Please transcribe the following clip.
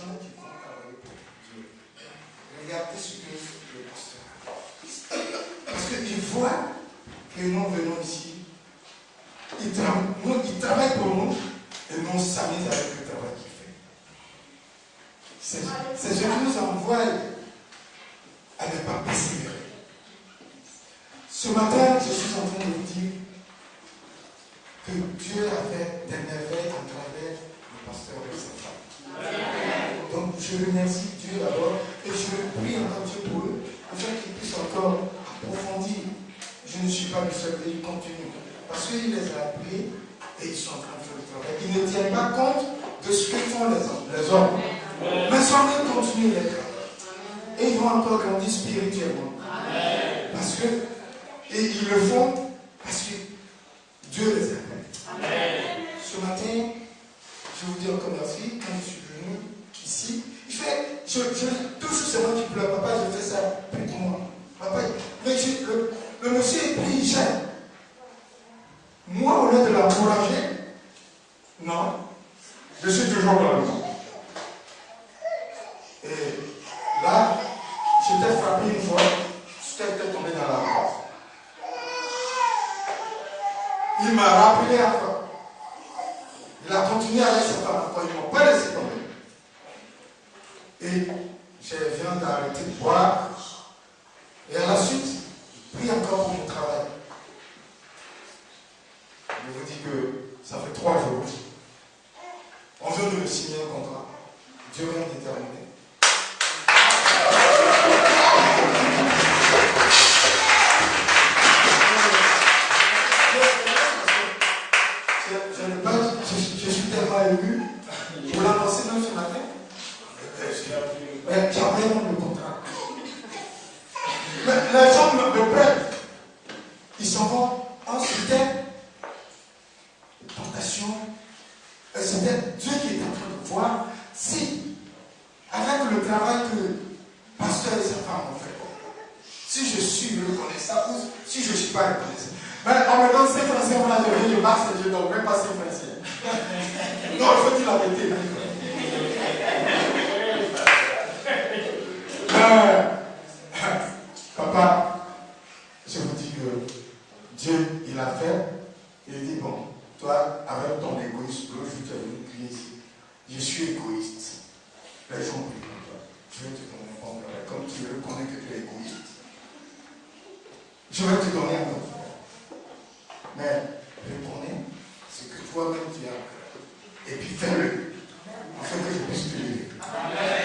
gens qui vont pour Dieu. Regardez ce que le pasteur Parce qu'ils voient que nous venons ici, ils, travaillent pour nous et nous s'amusent avec le travail qu'il fait. C'est ce qui nous envoie à ne pas persévérer. Ce matin, je suis en train de vous dire que Dieu a fait des merveilles à travers le pasteur et sa femme. Donc je remercie Dieu d'abord et je prie encore Dieu pour eux afin qu'ils puissent encore approfondir. Je ne suis pas le seul et ils continuent. Parce qu'il les a appelés et ils sont en train de faire le travail. Ils ne tiennent pas compte de ce que font les hommes. Les hommes. Mais sans même continuer les travail. Et ils vont encore grandir spirituellement. Parce que, et ils le font parce que Dieu les a ce matin, je vous dis encore merci. Quand je suis venu ici, il fait, je, je, toujours c'est moi qui pleure. Papa, je fais ça pour moi. Papa, mais le, le, monsieur est pris, il Moi, au lieu de l'encourager, non, je suis toujours dans le monde. Et là, j'étais frappé une fois, j'étais tombé dans la porte. Il m'a rappelé encore. Il a continué avec sa femme encore. Ils ne m'ont pas laissé tomber. Et je viens d'arrêter de boire. Et à la suite, prie encore pour mon travail. Je vous dis que ça fait trois jours. On vient de signer un contrat. Dieu vient de terminer. Pour l'annoncer même ce matin. Mais j'avais le contrat. Mais les gens me prennent. Ils s'en vont en c'était tentation. C'était Dieu qui est en train de voir si, avec le travail que pasteur et sa femme ont fait, si je suis reconnaissant ou si je ne suis pas reconnaissant. Mais on me donne 5 français, on a donné, je marche et je donne même pas 5 français. Non, il faut dire la vérité. Dieu, il a fait, il dit, bon, toi, avec ton égoïsme, l'autre jour tu es venu ici, je suis égoïste. Les gens prient pour toi. Je vais te donner un bon travail, comme tu reconnais que tu es égoïste. Je vais te donner un bon travail. Mais reconnais ce que toi-même tu as. Et puis fais-le, afin que je puisse te livrer.